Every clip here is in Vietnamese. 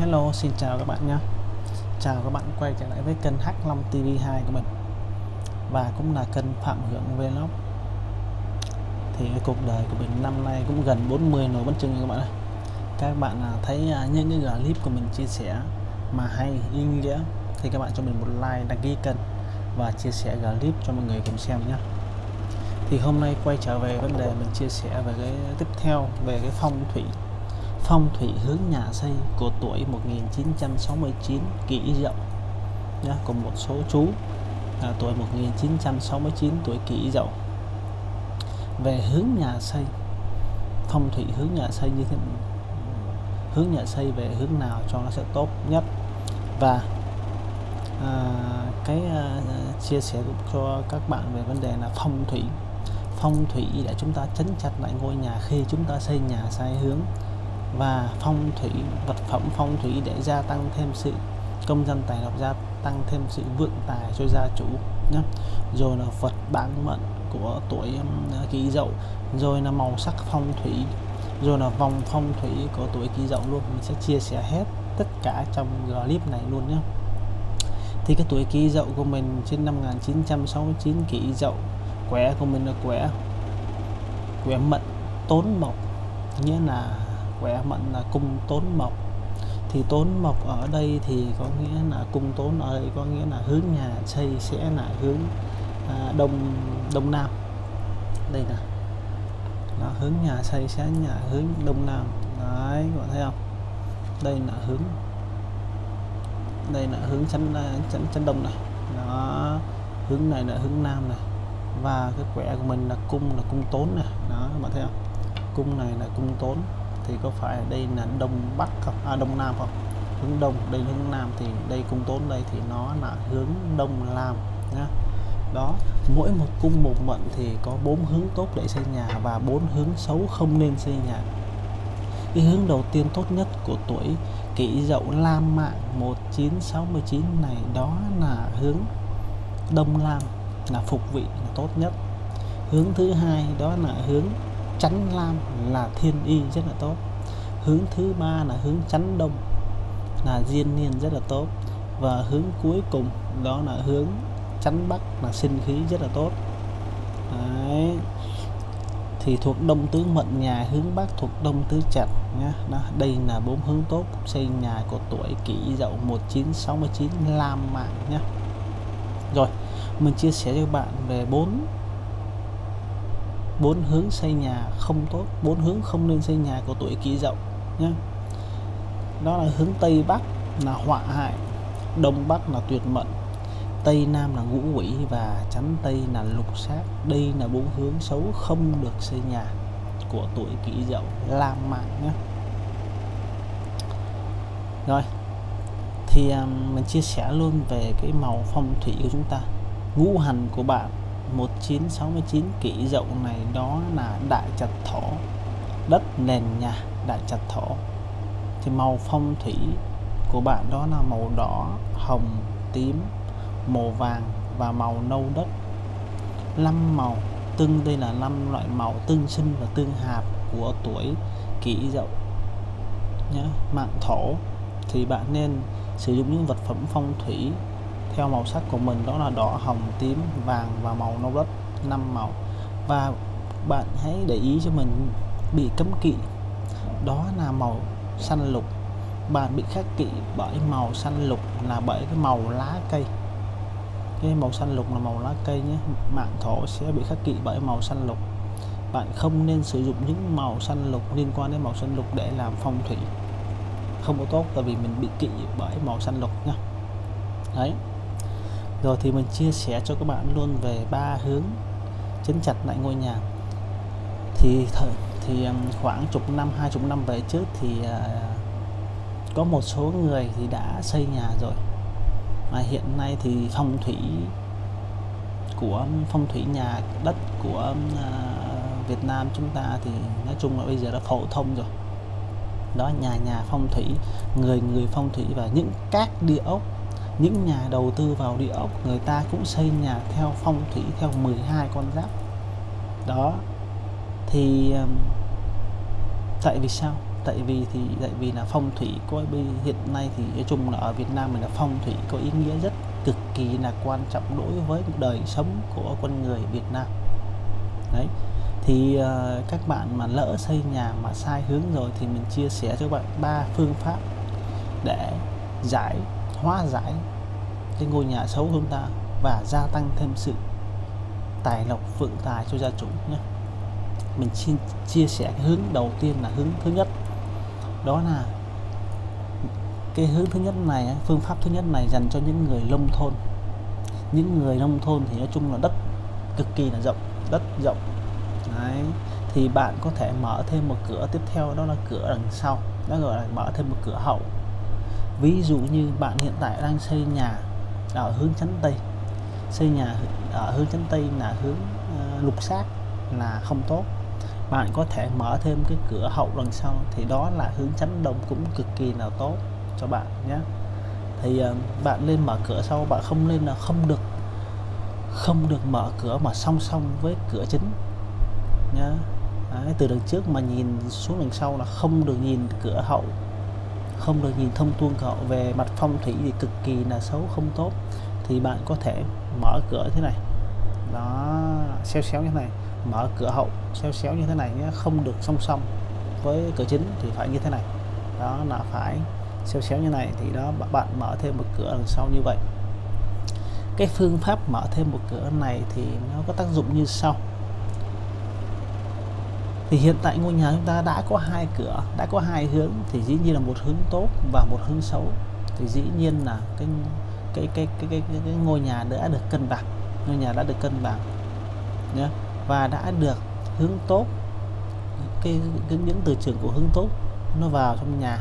Hello, xin chào các bạn nhé. Chào các bạn quay trở lại với kênh H5 TV2 của mình. Và cũng là kênh Phạm Hưởng Vlog. Thì cuộc đời của mình năm nay cũng gần 40 nổi bánh trưng các bạn ơi. Các bạn à, thấy à, những cái clip của mình chia sẻ mà hay ý nghĩa Thì các bạn cho mình một like, đăng ký kênh Và chia sẻ clip cho mọi người cùng xem nhé. Thì hôm nay quay trở về vấn đề mình chia sẻ về cái tiếp theo về cái phong thủy phong thủy hướng nhà xây của tuổi 1969 kỷ dậu nhá cùng một số chú là tuổi 1969 tuổi kỷ dậu về hướng nhà xây phong thủy hướng nhà xây như thế hướng nhà xây về hướng nào cho nó sẽ tốt nhất? Và à, cái à, chia sẻ cho các bạn về vấn đề là phong thủy. Phong thủy để chúng ta chấn chặt lại ngôi nhà khi chúng ta xây nhà sai hướng và phong thủy, vật phẩm phong thủy để gia tăng thêm sự công dân tài lộc, gia tăng thêm sự vượng tài cho gia chủ nhé. Rồi là vật bán mệnh của tuổi um, kỷ dậu. Rồi là màu sắc phong thủy. Rồi là vòng phong thủy của tuổi kỷ dậu luôn. Mình sẽ chia sẻ hết tất cả trong clip này luôn nhé. Thì cái tuổi kỷ dậu của mình trên năm 1969 kỷ dậu. Quẻ của mình là quẻ quẻ mệnh tốn mộc. Nghĩa là khỏe mạnh là cung tốn mộc. Thì tốn mộc ở đây thì có nghĩa là cung tốn ở đây có nghĩa là hướng nhà xây sẽ là hướng à, đông đông nam. Đây nè. Là hướng nhà xây sẽ nhà hướng đông nam. Đấy các bạn thấy không? Đây là hướng đây là hướng chân à, chân chân đông này. Đó hướng này là hướng nam này. Và cái quẻ của mình là cung là cung tốn này. Đó các bạn thấy không? Cung này là cung tốn thì có phải đây là đông bắc không? À, đông nam không? Hướng đông đây hướng nam thì đây cung tốn đây thì nó là hướng đông nam nhá. Đó mỗi một cung một mệnh thì có bốn hướng tốt để xây nhà và bốn hướng xấu không nên xây nhà. Cái hướng đầu tiên tốt nhất của tuổi kỷ dậu lam mạng 1969 này đó là hướng đông lam là phục vị là tốt nhất. Hướng thứ hai đó là hướng chắn lam là thiên y rất là tốt hướng thứ ba là hướng chánh đông, là diên niên rất là tốt. Và hướng cuối cùng đó là hướng chánh bắc, là sinh khí rất là tốt. Đấy. thì thuộc đông tứ mệnh nhà, hướng bắc thuộc đông tứ chặt nhá. Đó, đây là bốn hướng tốt xây nhà của tuổi kỷ dậu 1969 lam mạng nhá. Rồi, mình chia sẻ cho bạn về bốn bốn hướng xây nhà không tốt, bốn hướng không nên xây nhà của tuổi kỷ dậu nhé đó là hướng tây bắc, là họa hại. Đông bắc là tuyệt mệnh. Tây nam là ngũ quỷ và chắn tây là lục sát đây là bốn hướng xấu không được xây nhà của tuổi kỷ dậu lam mạng nhé rồi, thì mình chia sẻ luôn về cái màu phong thủy của chúng ta. Ngũ hành của bạn 1969 kỷ dậu này đó là đại trạch thổ, đất nền nhà đại trạch thổ. Thì màu phong thủy của bạn đó là màu đỏ, hồng, tím, màu vàng và màu nâu đất. Năm màu tương, đây là năm loại màu tương sinh và tương hạp của tuổi kỷ dậu nhé mạng thổ. Thì bạn nên sử dụng những vật phẩm phong thủy theo màu sắc của mình, đó là đỏ, hồng, tím, vàng và màu nâu đất. Năm màu. Và bạn hãy để ý cho mình bị cấm kỵ đó là màu xanh lục. Bạn bị khắc kỵ bởi màu xanh lục là bởi cái màu lá cây. Cái màu xanh lục là màu lá cây nhé. Mạng thổ sẽ bị khắc kỵ bởi màu xanh lục. Bạn không nên sử dụng những màu xanh lục liên quan đến màu xanh lục để làm phong thủy. Không có tốt tại vì mình bị kỵ bởi màu xanh lục nha. Đấy. Rồi thì mình chia sẻ cho các bạn luôn về ba hướng chấn chặt lại ngôi nhà. Thì thời thì khoảng chục năm, hai chục năm về trước thì à, có một số người thì đã xây nhà rồi. Mà hiện nay thì phong thủy của phong thủy nhà đất của à, Việt Nam chúng ta thì nói chung là bây giờ đã phổ thông rồi. Đó, nhà nhà phong thủy, người người phong thủy và những các địa ốc, những nhà đầu tư vào địa ốc, người ta cũng xây nhà theo phong thủy, theo 12 con giáp. Đó, thì tại vì sao? Tại vì thì tại vì là phong thủy coi bây hiện nay thì nói chung là ở Việt Nam mình là phong thủy có ý nghĩa rất cực kỳ là quan trọng đối với đời sống của con người Việt Nam. Đấy. Thì uh, các bạn mà lỡ xây nhà mà sai hướng rồi thì mình chia sẻ cho các bạn ba phương pháp để giải hóa giải cái ngôi nhà xấu của chúng ta và gia tăng thêm sự tài lộc vượng tài cho gia chủ nhé mình xin chia sẻ cái hướng đầu tiên là hướng thứ nhất. Đó là cái hướng thứ nhất này phương pháp thứ nhất này dành cho những người nông thôn. Những người nông thôn thì nói chung là đất cực kỳ là rộng đất rộng. Đấy. thì bạn có thể mở thêm một cửa tiếp theo đó là cửa đằng sau đó gọi là mở thêm một cửa hậu. Ví dụ như bạn hiện tại đang xây nhà ở hướng chắn tây. Xây nhà ở hướng chắn tây là hướng uh, lục sát là không tốt bạn có thể mở thêm cái cửa hậu đằng sau thì đó là hướng tránh đông cũng cực kỳ là tốt cho bạn nhé. Thì uh, bạn lên mở cửa sau bạn không nên là không được không được mở cửa mà song song với cửa chính nhá Đấy, từ đằng trước mà nhìn xuống đằng sau là không được nhìn cửa hậu không được nhìn thông tuôn cửa hậu. Về mặt phong thủy thì cực kỳ là xấu không tốt. Thì bạn có thể mở cửa thế này. Đó xéo xéo như thế này mở cửa hậu xéo xéo như thế này nhé không được song song với cửa chính thì phải như thế này. Đó là phải xéo xéo như này thì đó bạn mở thêm một cửa đằng sau như vậy. Cái phương pháp mở thêm một cửa này thì nó có tác dụng như sau. Thì hiện tại ngôi nhà chúng ta đã có hai cửa đã có hai hướng thì dĩ nhiên là một hướng tốt và một hướng xấu. Thì dĩ nhiên là cái cái cái cái cái, cái, cái ngôi nhà đã được cân bằng ngôi nhà đã được cân bằng nhé và đã được hướng tốt. Cái, cái những từ trường của hướng tốt nó vào trong nhà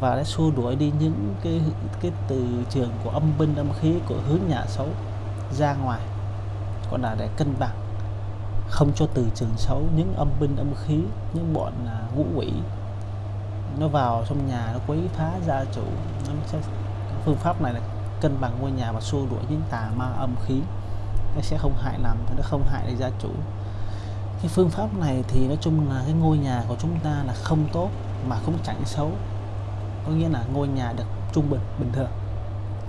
và đã xua đuổi đi những cái cái từ trường của âm binh âm khí của hướng nhà xấu ra ngoài. Còn là để cân bằng không cho từ trường xấu những âm binh âm khí những bọn à, ngũ quỷ nó vào trong nhà nó quấy phá gia chủ. Nó sẽ, phương pháp này là cân bằng ngôi nhà và xua đuổi những tà ma âm khí nó sẽ không hại làm nó không hại được gia chủ. Cái phương pháp này thì nói chung là cái ngôi nhà của chúng ta là không tốt mà cũng chẳng xấu. Có nghĩa là ngôi nhà được trung bình bình thường,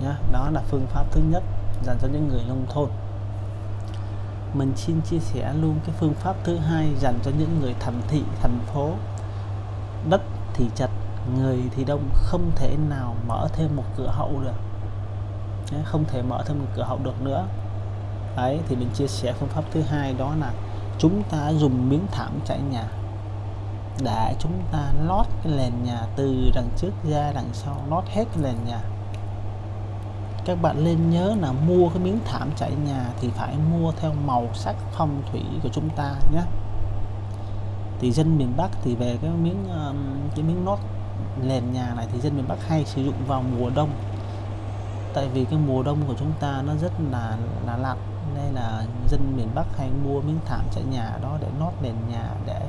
nhá. Đó là phương pháp thứ nhất dành cho những người nông thôn. Mình xin chia sẻ luôn cái phương pháp thứ hai dành cho những người thành thị, thành phố. Đất thì chặt người thì đông, không thể nào mở thêm một cửa hậu được không thể mở thêm một cửa hậu được nữa đấy, thì mình chia sẻ phương pháp thứ hai đó là chúng ta dùng miếng thảm trải nhà để chúng ta lót cái nền nhà từ đằng trước ra đằng sau, lót hết cái nền nhà. Các bạn nên nhớ là mua cái miếng thảm trải nhà thì phải mua theo màu sắc phong thủy của chúng ta nhé. Thì dân miền Bắc thì về cái miếng cái miếng lót nền nhà này thì dân miền Bắc hay sử dụng vào mùa đông. Tại vì cái mùa đông của chúng ta nó rất là là lạnh nên là dân miền Bắc hay mua miếng thảm trải nhà đó để lót nền nhà để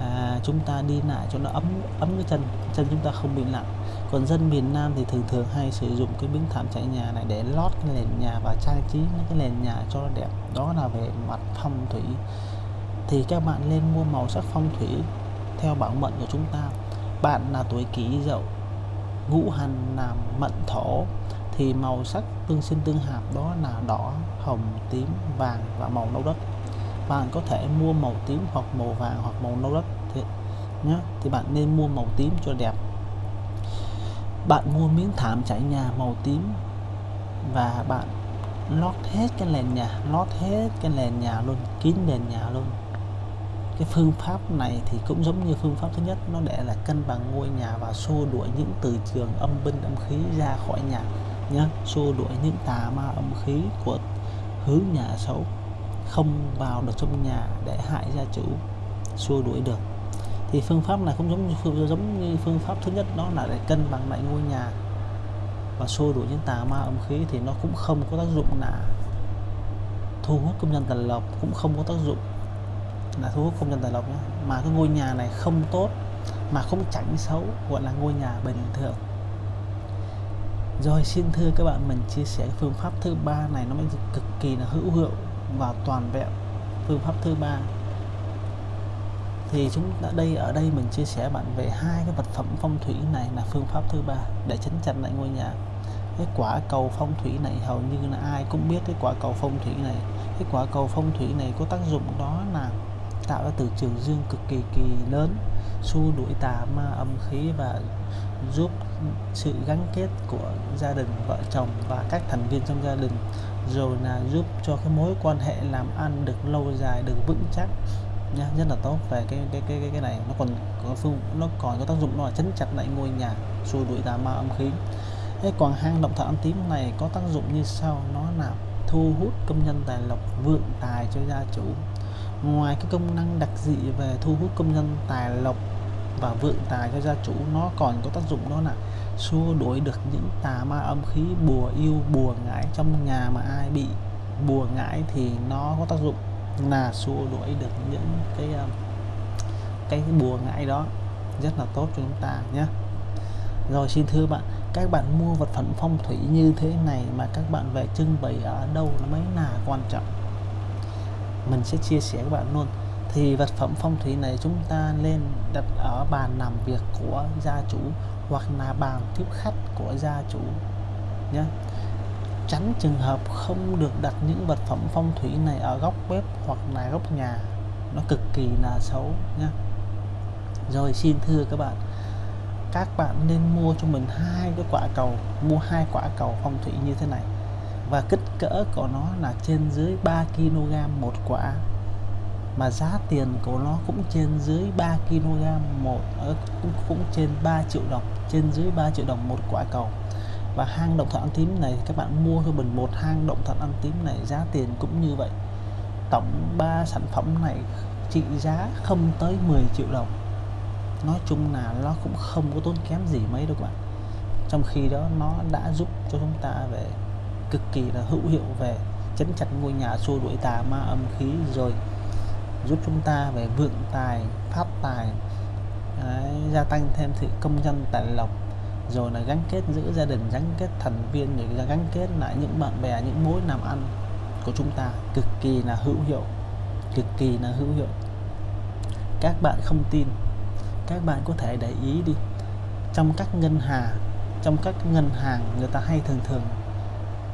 à, chúng ta đi lại cho nó ấm ấm cái chân chân chúng ta không bị lạnh còn dân miền Nam thì thường thường hay sử dụng cái miếng thảm trải nhà này để lót cái nền nhà và trang trí cái nền nhà cho nó đẹp. Đó là về mặt phong thủy. Thì các bạn nên mua màu sắc phong thủy theo bảo mệnh của chúng ta. Bạn là tuổi kỷ dậu ngũ hành làm mệnh thổ thì màu sắc tương sinh tương hợp đó là đỏ hồng tím vàng và màu nâu đất. Bạn có thể mua màu tím hoặc màu vàng hoặc màu nâu đất thì, nhé thì bạn nên mua màu tím cho đẹp. Bạn mua miếng thảm trải nhà màu tím và bạn lót hết cái nền nhà lót hết cái nền nhà luôn kín nền nhà luôn. Cái phương pháp này thì cũng giống như phương pháp thứ nhất nó để là cân bằng ngôi nhà và xua đuổi những từ trường âm binh âm khí ra khỏi nhà nhá, xua đuổi những tà ma âm khí của hướng nhà xấu. Không vào được trong nhà để hại gia chủ, xua đuổi được. Thì phương pháp này cũng giống như phương, giống như phương pháp thứ nhất, đó là để cân bằng lại ngôi nhà và xua đuổi những tà ma âm khí thì nó cũng không có tác dụng là thu hút công nhân tài lộc, cũng không có tác dụng là thu hút công nhân tài lộc nhé mà cái ngôi nhà này không tốt, mà không chảnh xấu, gọi là ngôi nhà bình thường rồi, xin thưa các bạn, mình chia sẻ phương pháp thứ ba này, nó mới cực kỳ là hữu hiệu và toàn vẹn. Phương pháp thứ ba. Thì chúng ta đây, ở đây mình chia sẻ bạn về hai cái vật phẩm phong thủy này là phương pháp thứ ba, để chấn chặn lại ngôi nhà. Cái quả cầu phong thủy này hầu như là ai cũng biết cái quả cầu phong thủy này. Cái quả cầu phong thủy này có tác dụng đó là tạo ra từ trường dương cực kỳ kỳ lớn, xua đuổi tà ma âm khí và giúp sự gắn kết của gia đình vợ chồng và các thành viên trong gia đình rồi là giúp cho cái mối quan hệ làm ăn được lâu dài được vững chắc nha. Rất là tốt về cái cái cái cái, cái này. Nó còn có phương nó còn có tác dụng nó là chấn chặt lại ngôi nhà xua đuổi tà ma âm khí. Cái còn hang động thổ âm tím này có tác dụng như sau. Nó là thu hút công nhân tài lộc vượng tài cho gia chủ. Ngoài cái công năng đặc dị về thu hút công nhân tài lộc và vượng tài cho gia chủ, nó còn có tác dụng đó là xua đuổi được những tà ma âm khí, bùa yêu, bùa ngải trong nhà mà ai bị bùa ngải thì nó có tác dụng là xua đuổi được những cái ờ, cái bùa ngải đó. Rất là tốt cho chúng ta nhé. Rồi xin thưa bạn, các bạn mua vật phẩm phong thủy như thế này mà các bạn về trưng bày ở đâu nó mới là quan trọng? Mình sẽ chia sẻ các bạn luôn thì vật phẩm phong thủy này chúng ta lên đặt ở bàn làm việc của gia chủ hoặc là bàn tiếp khách của gia chủ nhé. Tránh trường hợp không được đặt những vật phẩm phong thủy này ở góc bếp hoặc là góc nhà. Nó cực kỳ là xấu nhé. Rồi xin thưa các bạn các bạn nên mua cho mình hai cái quả cầu, mua hai quả cầu phong thủy như thế này. Và kích cỡ của nó là trên dưới 3 kg một quả mà giá tiền của nó cũng trên dưới 3 kg một ờ, cũng, cũng trên 3 triệu đồng trên dưới 3 triệu đồng một quả cầu. Và hang động thận ăn tím này các bạn mua cho mình một hang động thận ăn tím này giá tiền cũng như vậy. Tổng 3 sản phẩm này trị giá không tới 10 triệu đồng. Nói chung là nó cũng không có tốn kém gì mấy đâu các bạn. Trong khi đó nó đã giúp cho chúng ta về cực kỳ là hữu hiệu về chấn chặt ngôi nhà xua đuổi tà ma âm khí rồi giúp chúng ta về vượng tài phát tài đấy, gia tăng thêm sự công dân tài lộc rồi là gắn kết giữa gia đình gắn kết thành viên rồi gắn kết lại những bạn bè những mối làm ăn của chúng ta. Cực kỳ là hữu hiệu cực kỳ là hữu hiệu. Các bạn không tin các bạn có thể để ý đi. Trong các ngân hàng trong các ngân hàng người ta hay thường thường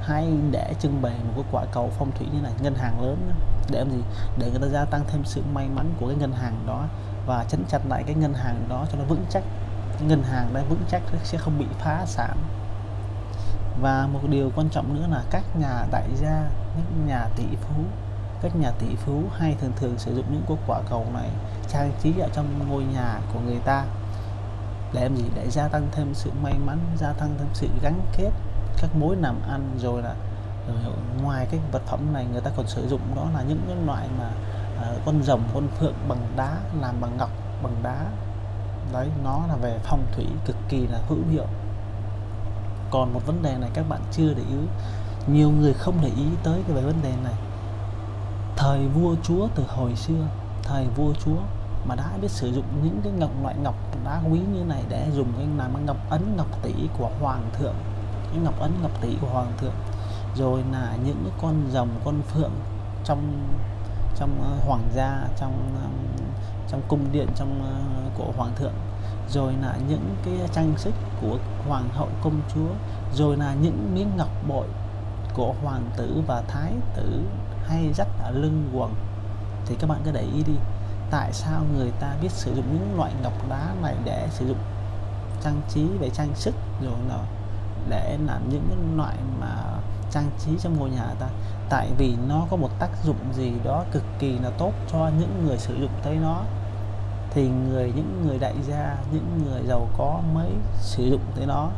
hay để trưng bày một cái quả cầu phong thủy như này? Ngân hàng lớn để làm gì? Để người ta gia tăng thêm sự may mắn của cái ngân hàng đó và chấn chặt lại cái ngân hàng đó cho nó vững chắc. Cái ngân hàng đó vững chắc sẽ không bị phá sản. Và một điều quan trọng nữa là các nhà đại gia những nhà tỷ phú, các nhà tỷ phú hay thường thường sử dụng những cái quả cầu này trang trí ở trong ngôi nhà của người ta để làm gì? Để gia tăng thêm sự may mắn, gia tăng thêm sự gắn kết các mối làm ăn rồi là rồi ngoài cái vật phẩm này người ta còn sử dụng đó là những cái loại mà uh, con rồng con phượng bằng đá làm bằng ngọc bằng đá. Đấy nó là về phong thủy cực kỳ là hữu hiệu. Còn một vấn đề này các bạn chưa để ý nhiều người không để ý tới cái về vấn đề này. Thời vua chúa từ hồi xưa thời vua chúa mà đã biết sử dụng những cái ngọc loại ngọc đá quý như này để dùng cái làm ngọc ấn ngọc tỷ của hoàng thượng ngọc ấn, ngọc tỷ của hoàng thượng. Rồi là những con rồng, con phượng trong trong ờ, hoàng gia, trong trong cung điện, trong ờ, của hoàng thượng. Rồi là những cái trang sức của hoàng hậu công chúa. Rồi là những miếng ngọc bội của hoàng tử và thái tử hay dắt ở lưng quần. Thì các bạn cứ để ý đi, tại sao người ta biết sử dụng những loại ngọc đá này để sử dụng trang trí về trang sức, rồi là để làm những loại mà trang trí trong ngôi nhà ta. Tại vì nó có một tác dụng gì đó cực kỳ là tốt cho những người sử dụng tới nó. Thì người những người đại gia những người giàu có mới sử dụng tới nó.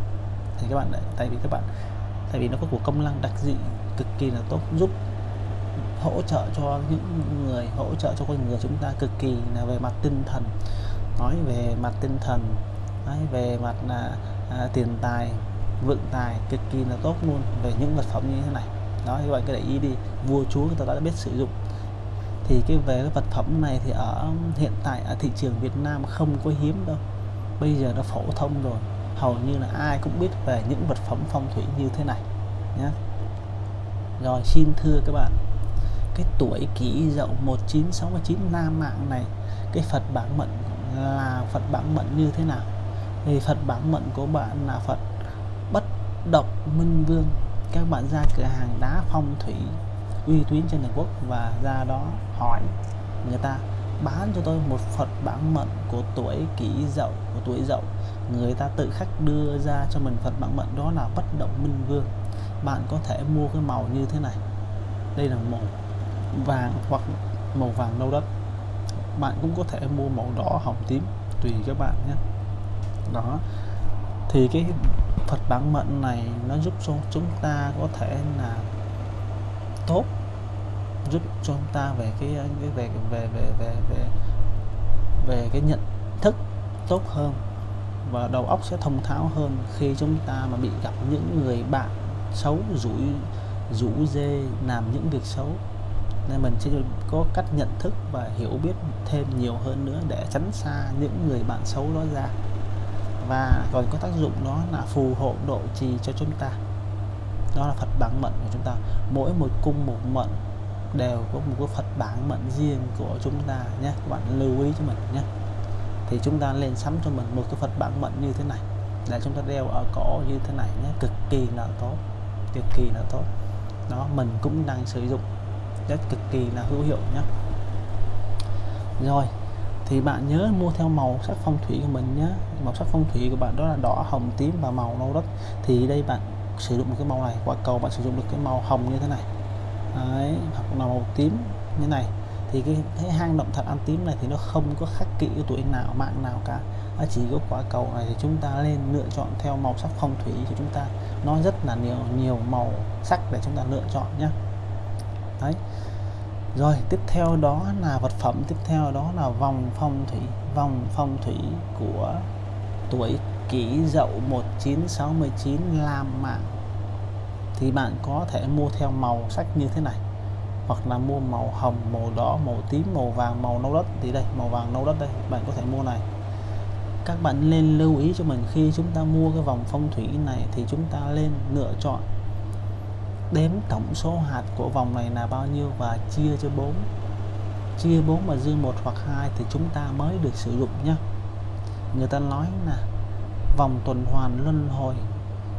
Thì các bạn đấy, tại vì các bạn tại vì nó có của công năng đặc dị cực kỳ là tốt giúp hỗ trợ cho những người hỗ trợ cho con người chúng ta cực kỳ là về mặt tinh thần. Nói về mặt tinh thần nói về mặt là à, tiền tài vượng tài cực kỳ là tốt luôn về những vật phẩm như thế này. Đó các bạn cứ để ý đi, vua chúa người ta đã biết sử dụng. Thì cái về cái vật phẩm này thì ở hiện tại ở thị trường Việt Nam không có hiếm đâu. Bây giờ nó phổ thông rồi, hầu như là ai cũng biết về những vật phẩm phong thủy như thế này nhé rồi, xin thưa các bạn, cái tuổi kỷ dậu 1969 nam mạng này, cái Phật bản mệnh là Phật bản mệnh như thế nào? Thì Phật bản mệnh của bạn là Phật Độc động minh vương. Các bạn ra cửa hàng đá phong thủy uy tín trên toàn quốc và ra đó hỏi người ta, bán cho tôi một Phật bản mệnh của tuổi kỷ dậu, của tuổi dậu. Người ta tự khắc đưa ra cho mình Phật bản mệnh đó là bất động minh vương. Bạn có thể mua cái màu như thế này. Đây là màu vàng hoặc màu vàng nâu đất bạn cũng có thể mua màu đỏ, hồng tím, tùy các bạn nhé. Đó. Thì cái Phật bản mệnh này nó giúp cho chúng ta có thể là tốt giúp cho chúng ta về cái, cái về về về về về về cái nhận thức tốt hơn và đầu óc sẽ thông tháo hơn khi chúng ta mà bị gặp những người bạn xấu rủi rủ dê làm những việc xấu. Nên mình sẽ có cách nhận thức và hiểu biết thêm nhiều hơn nữa để tránh xa những người bạn xấu đó ra và còn có tác dụng đó là phù hộ độ trì cho chúng ta. Đó là Phật bản mệnh của chúng ta. Mỗi một cung một mệnh đều có một cái Phật bản mệnh riêng của chúng ta nhé. Các bạn lưu ý cho mình nhé. Thì chúng ta lên sắm cho mình một cái Phật bản mệnh như thế này. Để chúng ta đeo ở cổ như thế này nhé. Cực kỳ là tốt. Cực kỳ là tốt. Đó, mình cũng đang sử dụng. Rất cực kỳ là hữu hiệu nhé. Rồi thì bạn nhớ mua theo màu sắc phong thủy của mình nhé màu sắc phong thủy của bạn đó là đỏ hồng tím và màu nâu đất. Thì đây bạn sử dụng một cái màu này. Quả cầu bạn sử dụng được cái màu hồng như thế này. Đấy, hoặc là màu tím như này. Thì cái, cái hang động thật ăn tím này thì nó không có khắc kỵ cái tuổi nào mạng nào cả. Nó chỉ có quả cầu này thì chúng ta nên lựa chọn theo màu sắc phong thủy thì chúng ta nó rất là nhiều nhiều màu sắc để chúng ta lựa chọn nhé đấy rồi, tiếp theo đó là vật phẩm, tiếp theo đó là vòng phong thủy. Vòng phong thủy của tuổi kỷ dậu 1969 làm mạng. Thì bạn có thể mua theo màu sắc như thế này. Hoặc là mua màu hồng, màu đỏ, màu tím, màu vàng, màu nâu đất. Thì đây, màu vàng, nâu đất đây, bạn có thể mua này. Các bạn nên lưu ý cho mình khi chúng ta mua cái vòng phong thủy này thì chúng ta lên lựa chọn đếm tổng số hạt của vòng này là bao nhiêu và chia cho 4 chia 4 mà dư một hoặc hai thì chúng ta mới được sử dụng nhé. Người ta nói là vòng tuần hoàn luân hồi,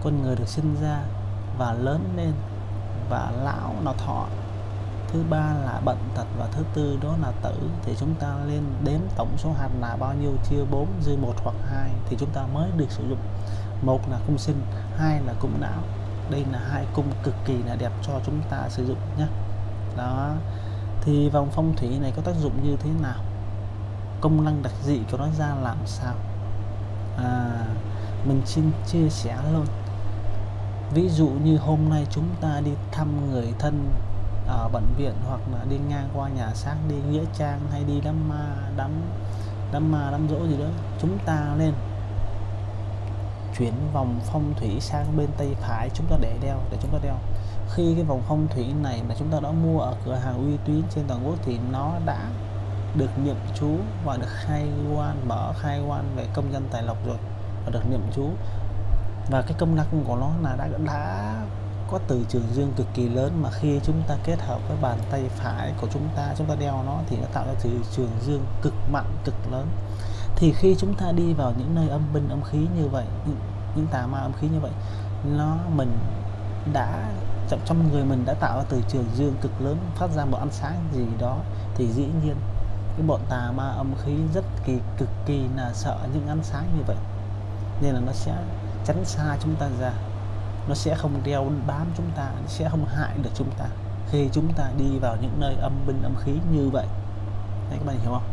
con người được sinh ra và lớn lên và lão nó thọ. Thứ ba là bệnh tật và thứ tư đó là tử, thì chúng ta lên đếm tổng số hạt là bao nhiêu, chia 4 dư một hoặc hai thì chúng ta mới được sử dụng. Một là cung sinh, hai là cung não đây là hai cung cực kỳ là đẹp cho chúng ta sử dụng nhé. Đó. Thì vòng phong thủy này có tác dụng như thế nào? Công năng đặc dị của nó ra làm sao? À, mình xin chia sẻ luôn. Ví dụ như hôm nay chúng ta đi thăm người thân ở bệnh viện hoặc là đi ngang qua nhà xác đi nghĩa trang hay đi đám ma đám đám ma đám dỗ gì đó chúng ta lên chuyển vòng phong thủy sang bên tay phải chúng ta để đeo, để chúng ta đeo. Khi cái vòng phong thủy này mà chúng ta đã mua ở cửa hàng uy tín trên toàn quốc thì nó đã được niệm chú và được khai quan, mở khai quan về công dân tài lộc rồi và được niệm chú. Và cái công năng của nó là đã đã có từ trường dương cực kỳ lớn mà khi chúng ta kết hợp với bàn tay phải của chúng ta chúng ta đeo nó thì nó tạo ra từ trường dương cực mạnh, cực lớn thì khi chúng ta đi vào những nơi âm binh âm khí như vậy những, những tà ma âm khí như vậy nó mình đã trong, trong người mình đã tạo ra từ trường dương cực lớn phát ra một ánh sáng gì đó thì dĩ nhiên cái bọn tà ma âm khí rất kỳ cực kỳ là sợ những ánh sáng như vậy. Nên là nó sẽ tránh xa chúng ta ra. Nó sẽ không đeo bám chúng ta nó sẽ không hại được chúng ta. Khi chúng ta đi vào những nơi âm binh âm khí như vậy. Đấy, các bạn hiểu không?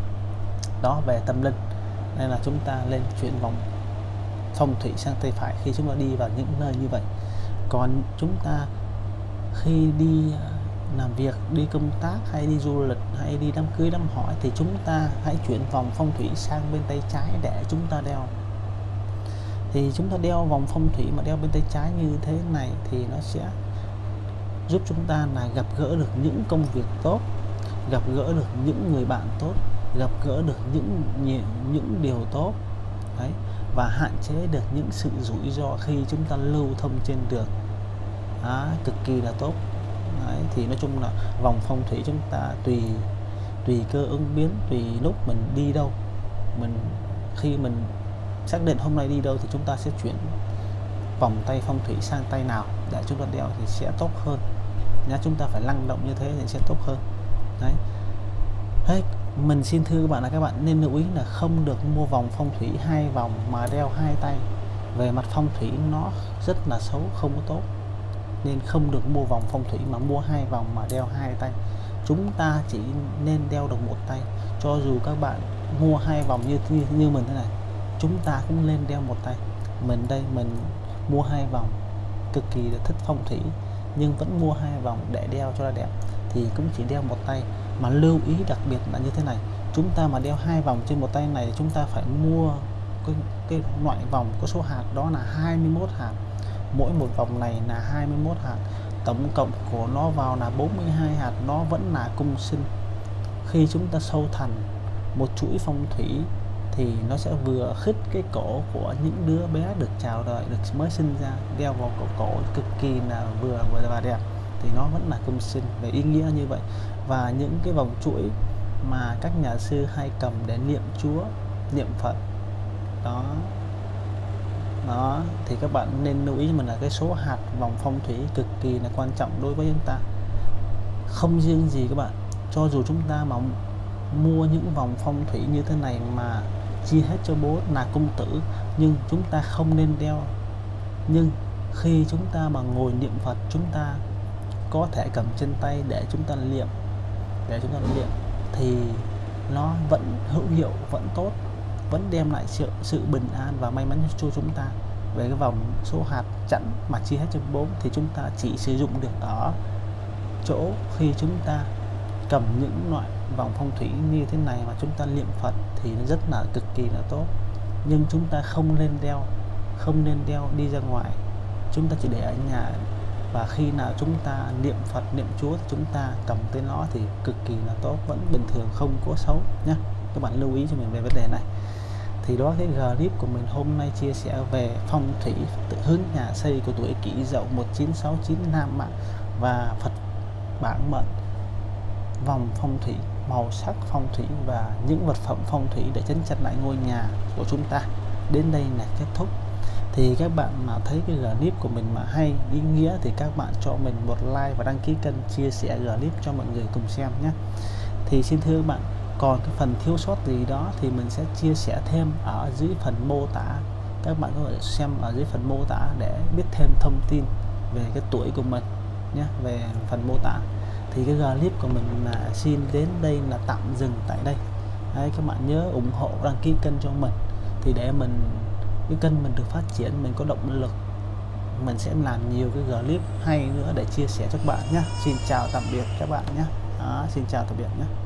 Đó về tâm linh nên là chúng ta lên chuyển vòng phong thủy sang tay phải khi chúng ta đi vào những nơi như vậy. Còn chúng ta khi đi à, làm việc, đi công tác hay đi du lịch hay đi đám cưới, đám hỏi thì chúng ta hãy chuyển vòng phong thủy sang bên tay trái để chúng ta đeo. Thì chúng ta đeo vòng phong thủy mà đeo bên tay trái như thế này thì nó sẽ giúp chúng ta là gặp gỡ được những công việc tốt, gặp gỡ được những người bạn tốt gặp gỡ được những những điều tốt đấy và hạn chế được những sự rủi ro khi chúng ta lưu thông trên đường. À, cực kỳ là tốt. Đấy, thì nói chung là vòng phong thủy chúng ta tùy tùy cơ ứng biến tùy lúc mình đi đâu. Mình khi mình xác định hôm nay đi đâu thì chúng ta sẽ chuyển vòng tay phong thủy sang tay nào. Để chúng ta đeo thì sẽ tốt hơn. Nhá chúng ta phải năng động như thế thì sẽ tốt hơn. Đấy. Hey, mình xin thưa các bạn là các bạn nên lưu ý là không được mua vòng phong thủy hai vòng mà đeo hai tay. Về mặt phong thủy nó rất là xấu không có tốt. Nên không được mua vòng phong thủy mà mua hai vòng mà đeo hai tay. Chúng ta chỉ nên đeo được một tay. Cho dù các bạn mua hai vòng như như, như mình thế này chúng ta cũng nên đeo một tay. Mình đây mình mua hai vòng cực kỳ là thích phong thủy nhưng vẫn mua hai vòng để đeo cho nó đẹp thì cũng chỉ đeo một tay mà lưu ý đặc biệt là như thế này chúng ta mà đeo hai vòng trên một tay này chúng ta phải mua cái, cái loại vòng có số hạt đó là 21 hạt. Mỗi một vòng này là 21 hạt. Tổng cộng của nó vào là 42 hạt nó vẫn là cung sinh. Khi chúng ta sâu thành một chuỗi phong thủy thì nó sẽ vừa khích cái cổ của những đứa bé được chào đời được mới sinh ra đeo vào cổ cổ cực kỳ là vừa vừa và đẹp thì nó vẫn là công sinh về ý nghĩa như vậy. Và những cái vòng chuỗi mà các nhà sư hay cầm để niệm Chúa, niệm Phật, đó đó, thì các bạn nên lưu ý mình là cái số hạt vòng phong thủy cực kỳ là quan trọng đối với chúng ta. Không riêng gì các bạn, cho dù chúng ta mà mua những vòng phong thủy như thế này mà chia hết cho bố là cung tử, nhưng chúng ta không nên đeo. Nhưng khi chúng ta mà ngồi niệm Phật, chúng ta có thể cầm trên tay để chúng ta niệm để chúng ta niệm thì nó vẫn hữu hiệu, vẫn tốt, vẫn đem lại sự sự bình an và may mắn cho chúng ta. Về cái vòng số hạt chẵn mà chia hết cho bốn thì chúng ta chỉ sử dụng được ở chỗ khi chúng ta cầm những loại vòng phong thủy như thế này mà chúng ta niệm Phật thì nó rất là cực kỳ là tốt. Nhưng chúng ta không nên đeo, không nên đeo đi ra ngoài. Chúng ta chỉ để ở nhà và khi nào chúng ta niệm Phật, niệm Chúa chúng ta cầm tới nó thì cực kỳ là tốt, vẫn bình thường, không có xấu nhé các bạn lưu ý cho mình về vấn đề này. Thì đó cái clip của mình hôm nay chia sẻ về phong thủy tự hướng nhà xây của tuổi kỷ dậu 1969 Nam Mạng và Phật bản mệnh. Vòng phong thủy, màu sắc phong thủy và những vật phẩm phong thủy để chấn chặt lại ngôi nhà của chúng ta. Đến đây là kết thúc thì các bạn mà thấy cái clip của mình mà hay ý nghĩa thì các bạn cho mình một like và đăng ký kênh chia sẻ clip cho mọi người cùng xem nhé. Thì xin thưa các bạn còn cái phần thiếu sót gì đó thì mình sẽ chia sẻ thêm ở dưới phần mô tả. Các bạn có thể xem ở dưới phần mô tả để biết thêm thông tin về cái tuổi của mình nhé về phần mô tả. Thì cái clip của mình là xin đến đây là tạm dừng tại đây. Đấy, các bạn nhớ ủng hộ đăng ký kênh cho mình. Thì để mình cái kênh mình được phát triển mình có động lực mình sẽ làm nhiều cái clip hay nữa để chia sẻ cho các bạn nhé Xin chào tạm biệt các bạn nhé à, Xin chào tạm biệt nhé